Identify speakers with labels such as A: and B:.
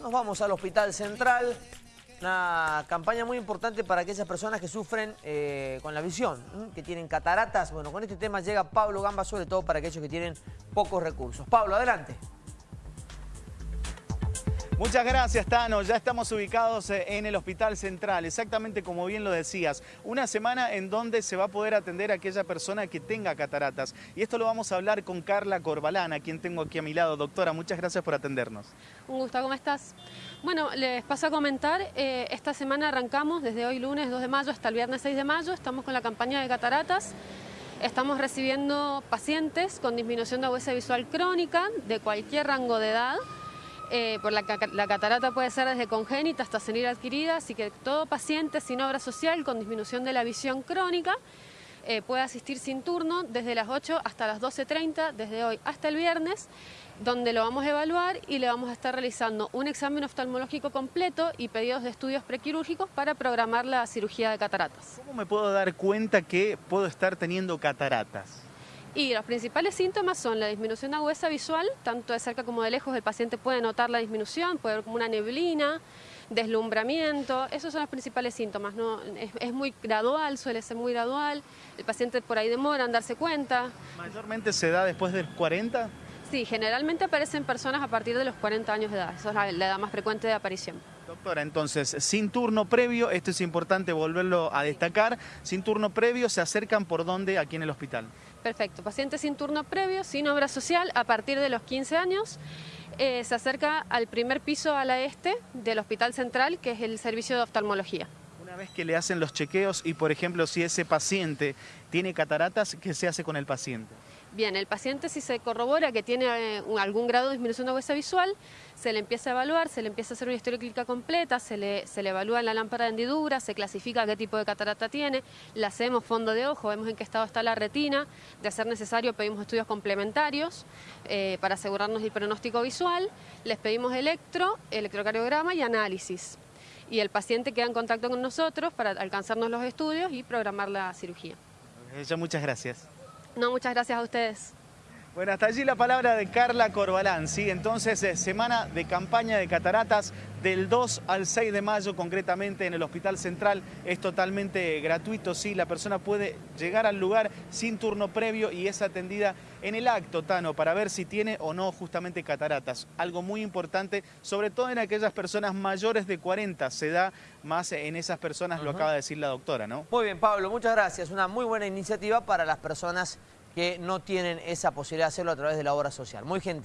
A: Nos vamos al Hospital Central. Una campaña muy importante para aquellas personas que sufren eh, con la visión, que tienen cataratas. Bueno, con este tema llega Pablo Gamba, sobre todo para aquellos que tienen pocos recursos. Pablo, adelante.
B: Muchas gracias, Tano. Ya estamos ubicados eh, en el Hospital Central, exactamente como bien lo decías. Una semana en donde se va a poder atender a aquella persona que tenga cataratas. Y esto lo vamos a hablar con Carla Corbalana, quien tengo aquí a mi lado. Doctora, muchas gracias por atendernos.
C: Un gusto, ¿cómo estás? Bueno, les paso a comentar, eh, esta semana arrancamos desde hoy lunes 2 de mayo hasta el viernes 6 de mayo, estamos con la campaña de cataratas. Estamos recibiendo pacientes con disminución de agudeza visual crónica de cualquier rango de edad, eh, por la, catarata puede ser desde congénita hasta senil adquirida, así que todo paciente sin obra social con disminución de la visión crónica eh, puede asistir sin turno desde las 8 hasta las 12.30, desde hoy hasta el viernes, donde lo vamos a evaluar y le vamos a estar realizando un examen oftalmológico completo y pedidos de estudios prequirúrgicos para programar la cirugía de cataratas.
B: ¿Cómo me puedo dar cuenta que puedo estar teniendo cataratas?
C: Y los principales síntomas son la disminución de agudeza visual, tanto de cerca como de lejos el paciente puede notar la disminución, puede ver como una neblina, deslumbramiento, esos son los principales síntomas, ¿no? es, muy gradual, suele ser muy gradual, el paciente por ahí demora en darse cuenta.
B: ¿Mayormente se da después de 40?
C: Sí, generalmente aparecen personas a partir de los 40 años de edad, esa es la edad más frecuente de aparición.
B: Doctora, entonces, sin turno previo, esto es importante volverlo a destacar, sin turno previo, ¿se acercan por dónde aquí en el hospital?
C: Perfecto, paciente sin turno previo, sin obra social, a partir de los 15 años, eh, se acerca al primer piso a la este del Hospital Central, que es el servicio de oftalmología.
B: Vez que le hacen los chequeos y, por ejemplo, si ese paciente tiene cataratas, ¿qué se hace con el paciente?
C: Bien, el paciente si se corrobora que tiene eh, algún grado de disminución de agudeza visual, se le empieza a evaluar, se le empieza a hacer una historia clínica completa, se le, se le evalúa la lámpara de hendidura, se clasifica qué tipo de catarata tiene, le hacemos fondo de ojo, vemos en qué estado está la retina, de ser necesario pedimos estudios complementarios eh, para asegurarnos el pronóstico visual, les pedimos electro, electrocardiograma y análisis. Y el paciente queda en contacto con nosotros para alcanzarnos los estudios y programar la cirugía.
B: muchas gracias.
C: No, muchas gracias a ustedes.
B: Bueno, hasta allí la palabra de Carla Corbalán, ¿sí? Entonces, eh, semana de campaña de cataratas del 2 al 6 de mayo, concretamente en el Hospital Central. Es totalmente gratuito, sí, la persona puede llegar al lugar sin turno previo y es atendida en el acto, Tano, para ver si tiene o no justamente cataratas. Algo muy importante, sobre todo en aquellas personas mayores de 40, se da más en esas personas, lo acaba de decir la doctora, ¿no?
A: Muy bien, Pablo, muchas gracias. Una muy buena iniciativa para las personas que no tienen esa posibilidad de hacerlo a través de la obra social. Muy gentil.